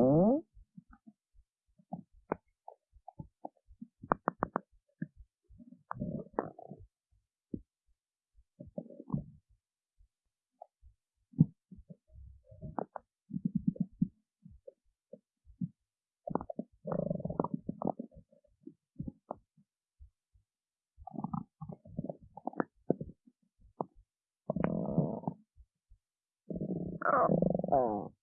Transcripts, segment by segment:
hưởng Oh.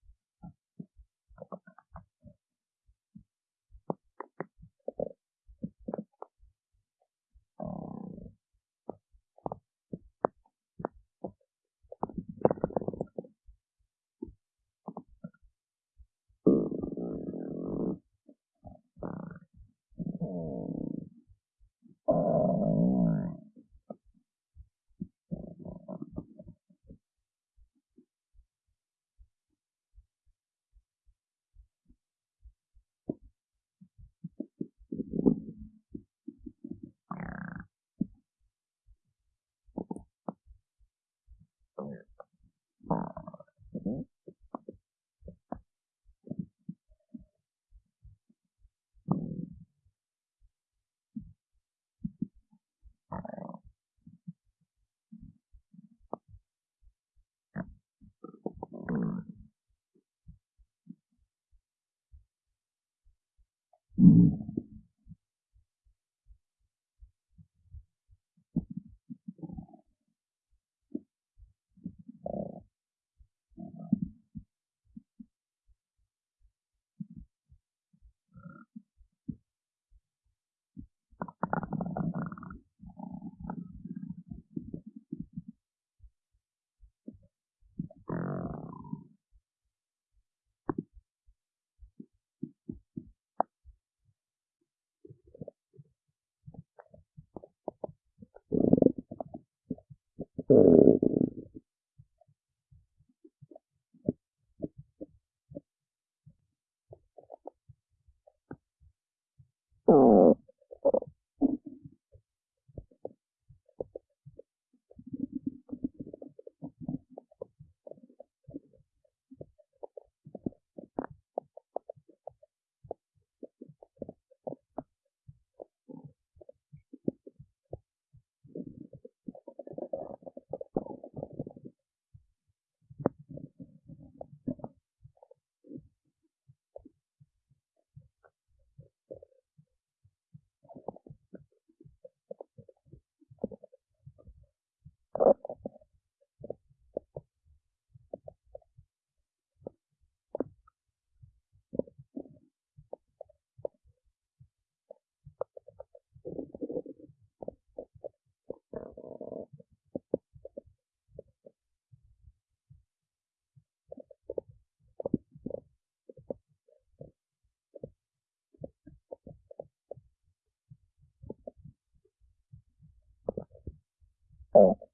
Um, Mm-hmm. home.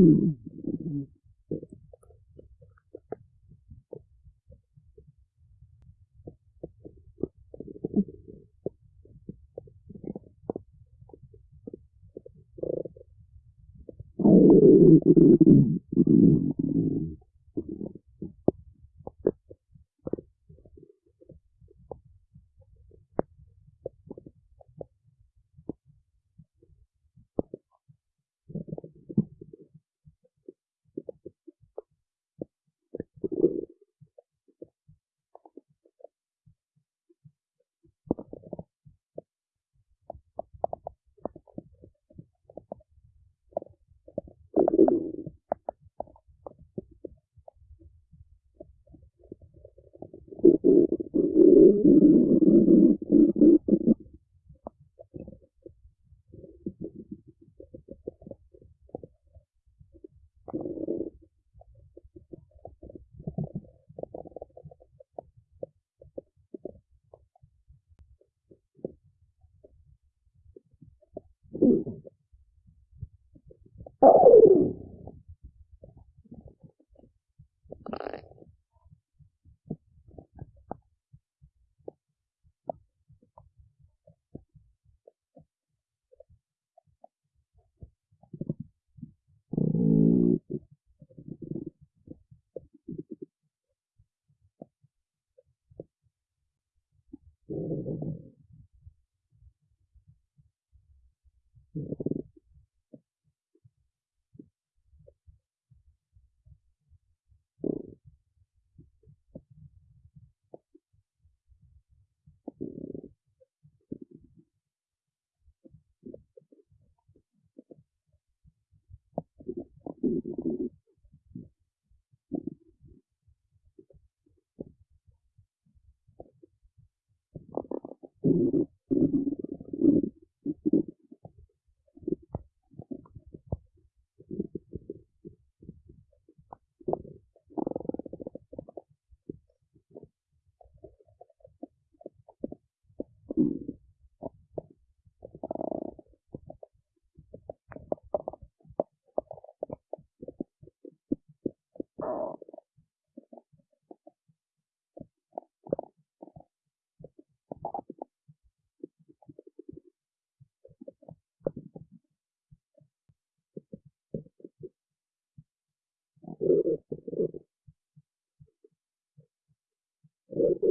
Mm.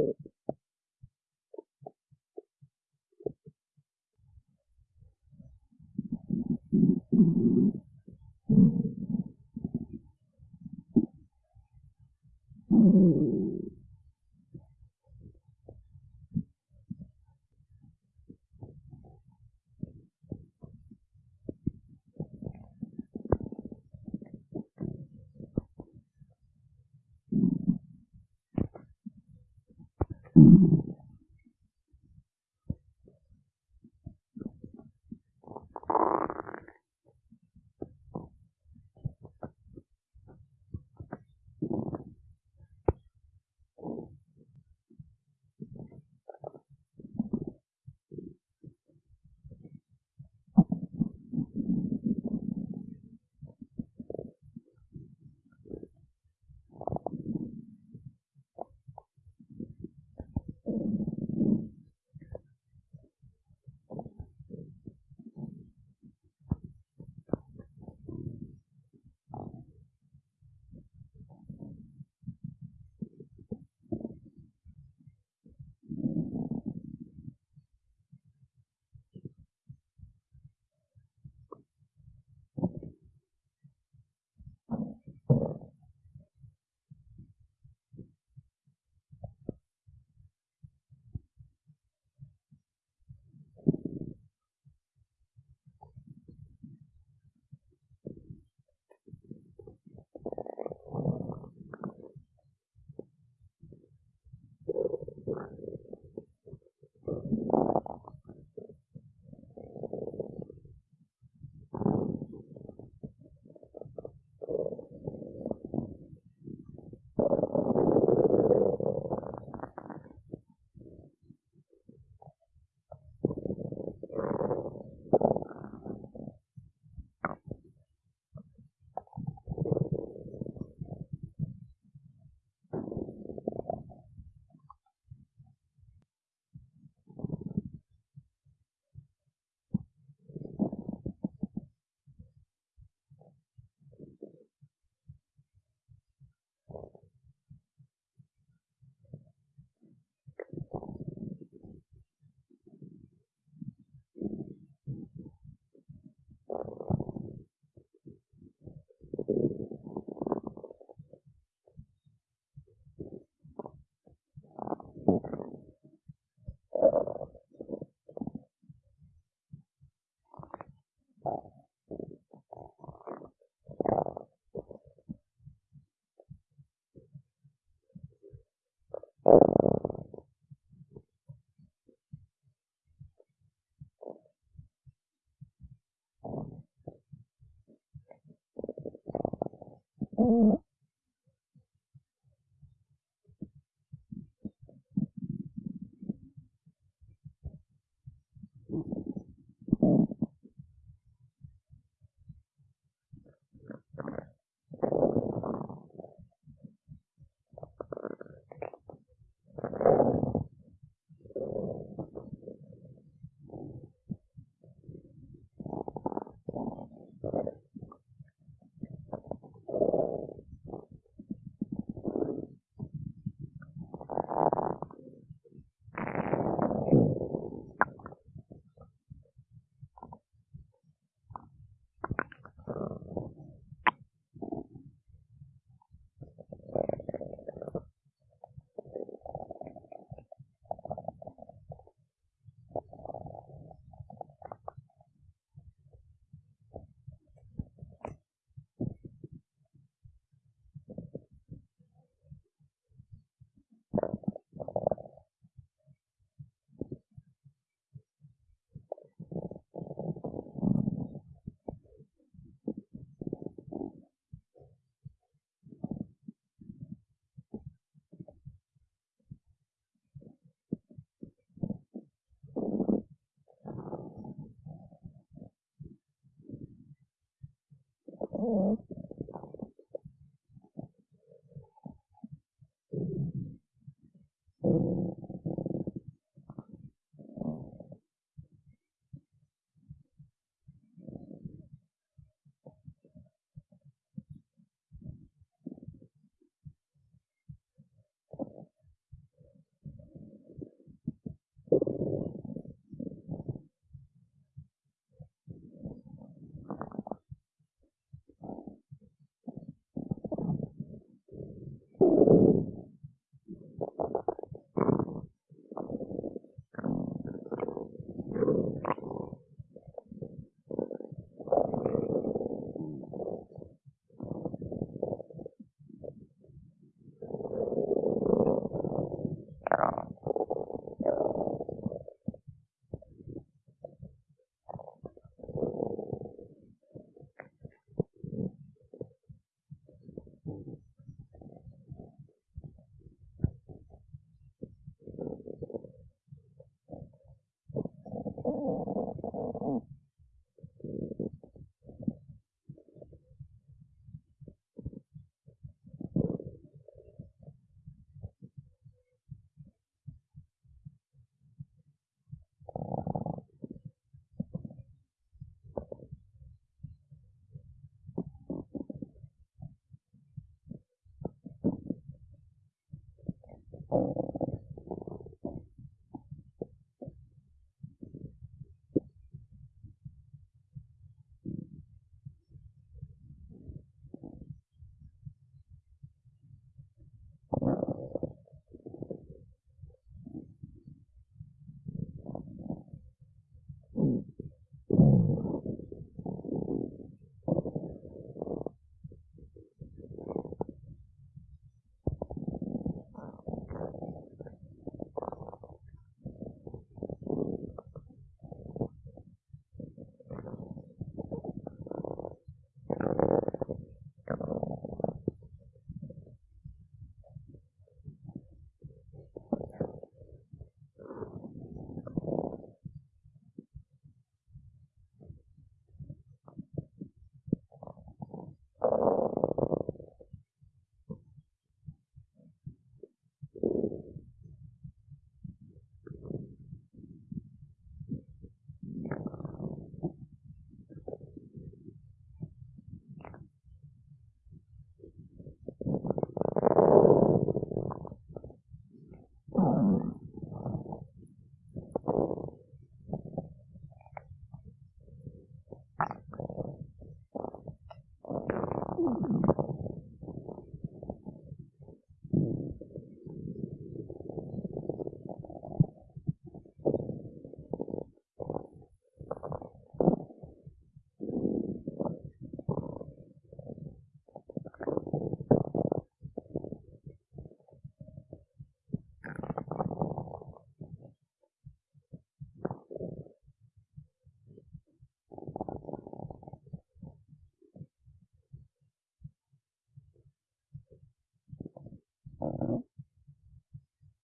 Absolutely. world